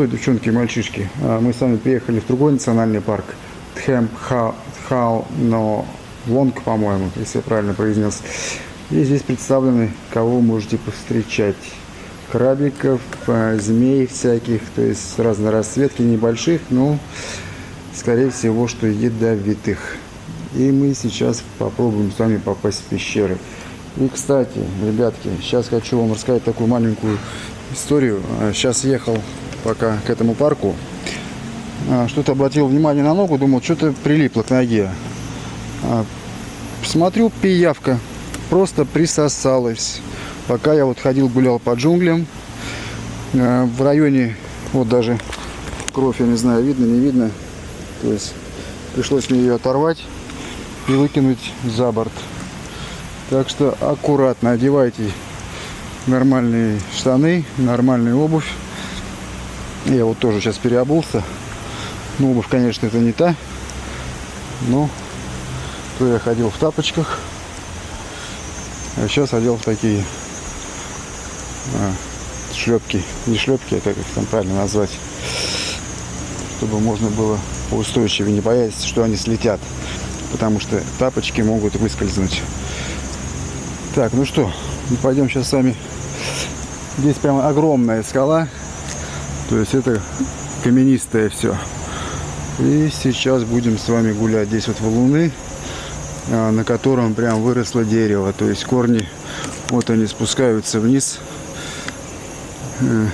Ну что, девчонки и мальчишки, а, мы с вами приехали в другой национальный парк. Тхэм Хау Но Лонг, по-моему, если я правильно произнес. И здесь представлены, кого вы можете повстречать. Крабиков, а, змей всяких, то есть разной расцветки, небольших, но, скорее всего, что ядовитых. И мы сейчас попробуем с вами попасть в пещеры. И, кстати, ребятки, сейчас хочу вам рассказать такую маленькую историю. Сейчас ехал пока к этому парку. А, что-то обратил внимание на ногу, думал, что-то прилипло к ноге. А, смотрю, пиявка просто присосалась. Пока я вот ходил, гулял по джунглям. А, в районе, вот даже кровь, я не знаю, видно, не видно. То есть пришлось мне ее оторвать и выкинуть за борт. Так что аккуратно одевайте нормальные штаны, нормальную обувь. Я вот тоже сейчас переобулся. Ну, обувь, конечно, это не та. Но то я ходил в тапочках. А сейчас одел в такие а, шлепки. Не шлепки, а как их там правильно назвать. Чтобы можно было поустойчивее, не боясь, что они слетят. Потому что тапочки могут выскользнуть. Так, ну что, пойдем сейчас с вами. Здесь прямо огромная скала. То есть это каменистое все. И сейчас будем с вами гулять здесь вот валуны, а, на котором прям выросло дерево. То есть корни, вот они спускаются вниз. Э,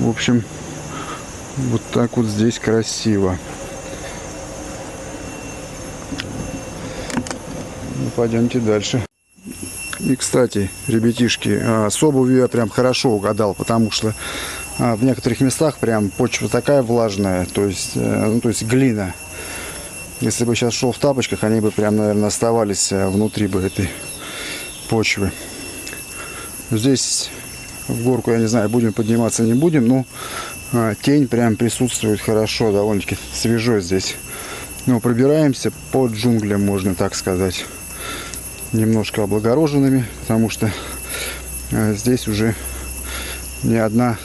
в общем, вот так вот здесь красиво. Ну, пойдемте дальше. И, кстати, ребятишки, а, с я прям хорошо угадал, потому что в некоторых местах прям почва такая влажная, то есть, э, ну, то есть глина. Если бы сейчас шел в тапочках, они бы прям, наверное, оставались э, внутри бы этой почвы. Здесь в горку, я не знаю, будем подниматься, не будем, но а, тень прям присутствует хорошо, довольно-таки свежо здесь. Но пробираемся по джунглям, можно так сказать. Немножко облагороженными, потому что э, здесь уже не одна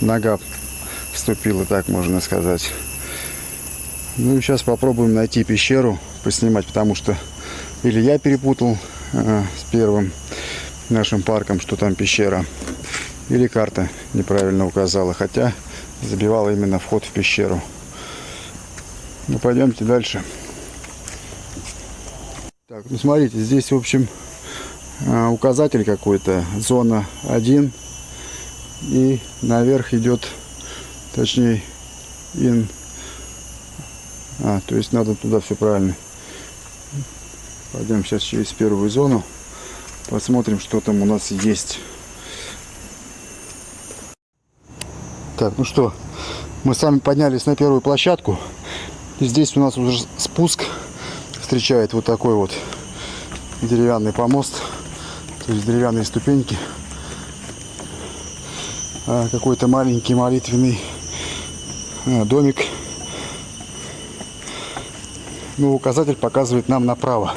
нога вступила, так можно сказать. Ну и сейчас попробуем найти пещеру, поснимать, потому что или я перепутал э, с первым нашим парком, что там пещера, или карта неправильно указала, хотя забивала именно вход в пещеру. Ну пойдемте дальше. Так, ну смотрите, здесь в общем э, указатель какой-то, зона 1 и наверх идет, точнее, ин. А, то есть надо туда все правильно. Пойдем сейчас через первую зону. Посмотрим, что там у нас есть. Так, ну что, мы сами поднялись на первую площадку. И здесь у нас уже спуск встречает вот такой вот деревянный помост. То есть деревянные ступеньки. А, какой-то маленький молитвенный а, домик. Ну, указатель показывает нам направо.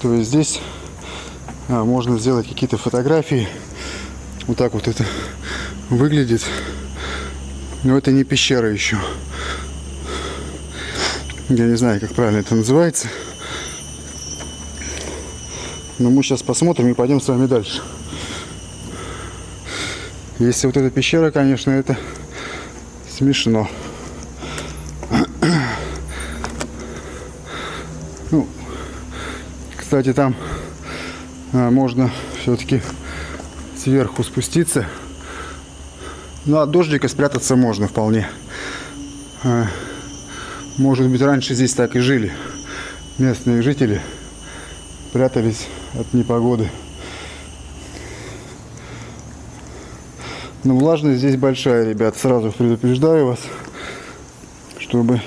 То есть здесь а, можно сделать какие-то фотографии. Вот так вот это выглядит. Но это не пещера еще. Я не знаю, как правильно это называется. Но мы сейчас посмотрим и пойдем с вами дальше. Если вот эта пещера, конечно, это смешно. Ну, кстати, там а, можно все-таки сверху спуститься. Ну, от дождика спрятаться можно вполне. А, может быть, раньше здесь так и жили. Местные жители прятались от непогоды. Но влажность здесь большая, ребят. Сразу предупреждаю вас, чтобы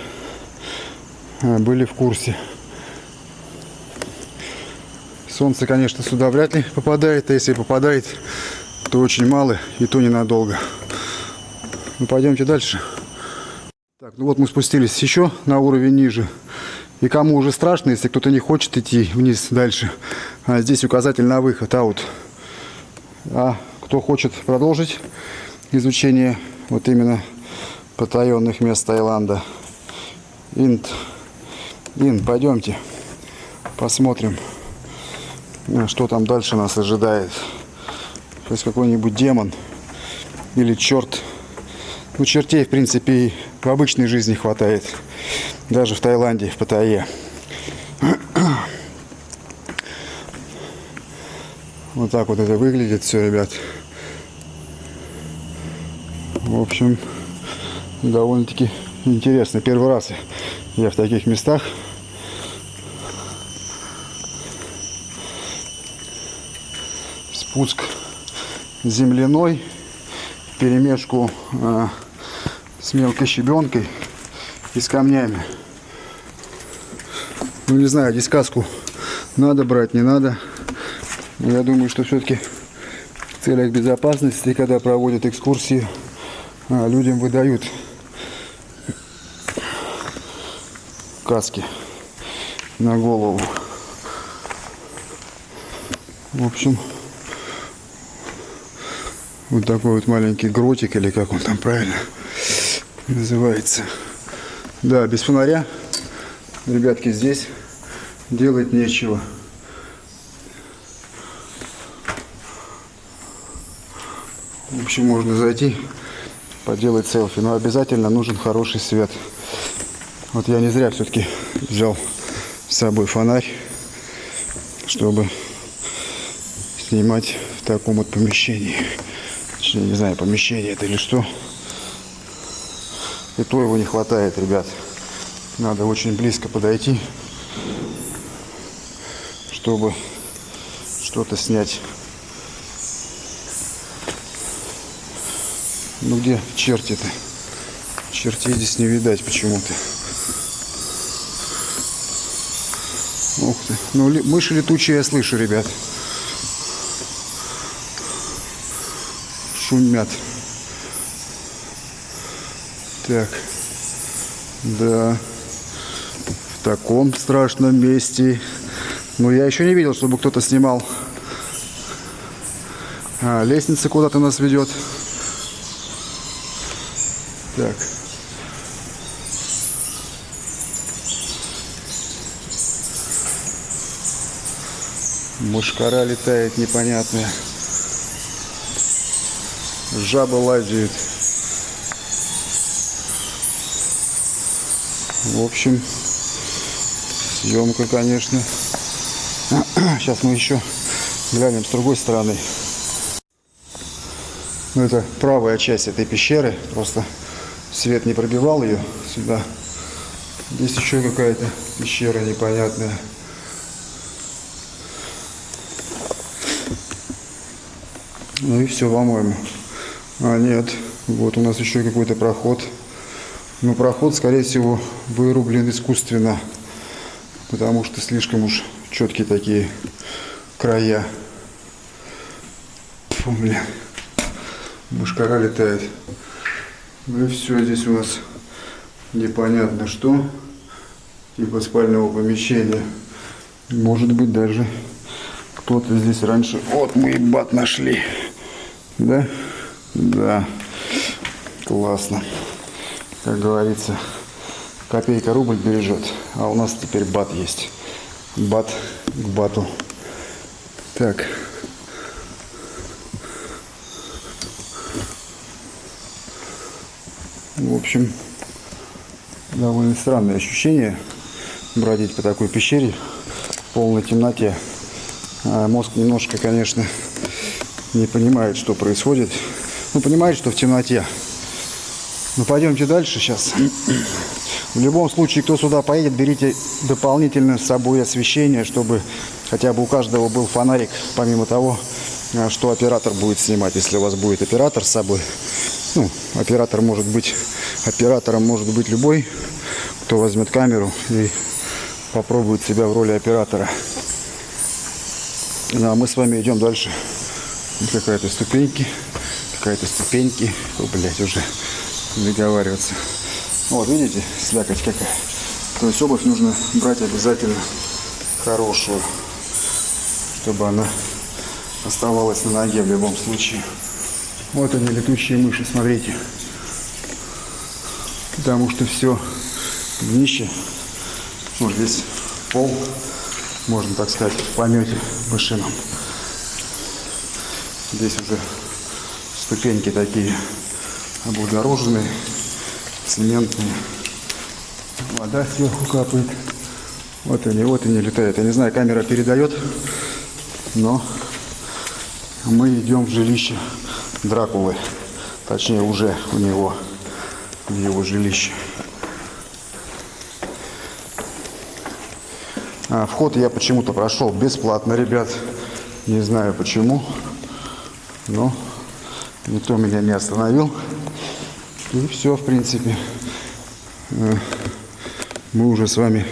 а, были в курсе. Солнце, конечно, сюда вряд ли попадает. А если попадает, то очень мало и то ненадолго. Ну, пойдемте дальше. Так, ну вот мы спустились еще на уровень ниже. И кому уже страшно, если кто-то не хочет идти вниз дальше. А здесь указатель на выход, аут. А кто хочет продолжить изучение вот именно потаенных мест Таиланда. Инт. Ин, пойдемте посмотрим, э, что там дальше нас ожидает. Сейчас какой-нибудь демон или черт. Ну, чертей, в принципе, и в обычной жизни хватает. Даже в Таиланде, в Паттайе. Вот так вот это выглядит все, ребят. В общем, довольно-таки интересно. Первый раз я в таких местах. Спуск земляной, перемешку э, с мелкой щебенкой и с камнями. Ну не знаю, дисказку надо брать, не надо. Я думаю, что все-таки в целях безопасности, когда проводят экскурсии, а, людям выдают каски на голову. В общем, вот такой вот маленький гротик, или как он там правильно называется. Да, без фонаря, ребятки, здесь делать нечего. В общем, можно зайти, поделать селфи, но обязательно нужен хороший свет. Вот я не зря все-таки взял с собой фонарь, чтобы снимать в таком вот помещении. Точнее, не знаю, помещение это или что. И то его не хватает, ребят. Надо очень близко подойти, чтобы что-то снять. Ну где черти-то? Чертей здесь не видать почему-то. Ух ты. Ну, ли, мыши летучие я слышу, ребят. Шумят. Так. Да. В таком страшном месте. Ну, я еще не видел, чтобы кто-то снимал. А, лестница куда-то нас ведет. Так. Мушкара летает непонятная. Жаба лазит. В общем, съемка, конечно. Сейчас мы еще глянем с другой стороны. Ну, это правая часть этой пещеры. Просто свет не пробивал ее сюда. Здесь еще какая-то пещера непонятная. Ну и все, по-моему. А, нет. Вот у нас еще какой-то проход. Но проход, скорее всего, вырублен искусственно. Потому что слишком уж четкие такие края. Фу, блин. Мушкара летает. Ну и все, здесь у нас непонятно что. Типа спального помещения. Может быть даже кто-то здесь раньше... Вот мы и бат нашли. Да? Да. Классно. Как говорится, копейка рубль бережет. А у нас теперь бат есть. Бат к бату. Так. В общем, довольно странное ощущение бродить по такой пещере в полной темноте. А мозг немножко, конечно, не понимает, что происходит. Ну, понимает, что в темноте. Ну, пойдемте дальше сейчас. В любом случае, кто сюда поедет, берите дополнительно с собой освещение, чтобы хотя бы у каждого был фонарик, помимо того, а, что оператор будет снимать. Если у вас будет оператор с собой, ну, оператор может быть, оператором может быть любой, кто возьмет камеру и попробует себя в роли оператора. Ну, а мы с вами идем дальше. Какая-то ступеньки, какая-то ступеньки. О, блядь, уже договариваться. Вот, видите, слякоть какая. То есть обувь нужно брать обязательно хорошую, чтобы она оставалась на ноге в любом случае. Вот они, летучие мыши, смотрите. потому что все днище, ну, весь пол, можно так сказать, в помете машинам. Здесь уже ступеньки такие облагороженные, цементные. Вода сверху капает. Вот они, вот они летают. Я не знаю, камера передает, но мы идем в жилище Дракулы. Точнее, уже у него, в его жилище. А, вход я почему-то прошел бесплатно, ребят. Не знаю почему, но никто меня не остановил. И все, в принципе. Э, Мы уже с вами,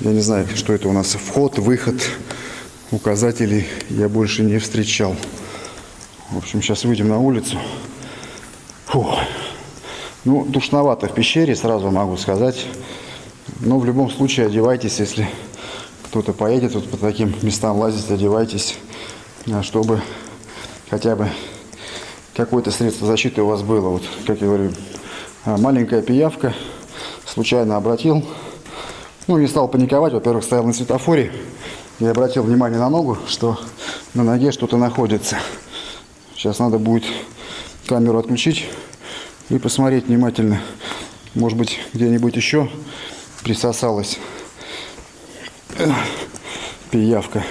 я не знаю, что это у нас, вход, выход, указателей я больше не встречал. В общем, сейчас выйдем на улицу. Фу. Ну, душновато в пещере, сразу могу сказать. Но в любом случае одевайтесь, если кто-то поедет вот по таким местам лазить, одевайтесь, а, чтобы хотя бы какое-то средство защиты у вас было. Вот, как я говорю, а, маленькая пиявка, случайно обратил. Ну, не стал паниковать, во-первых, стоял на светофоре и обратил внимание на ногу, что на ноге что-то находится. Сейчас надо будет камеру отключить и посмотреть внимательно. Может быть, где-нибудь еще присосалась э, пиявка.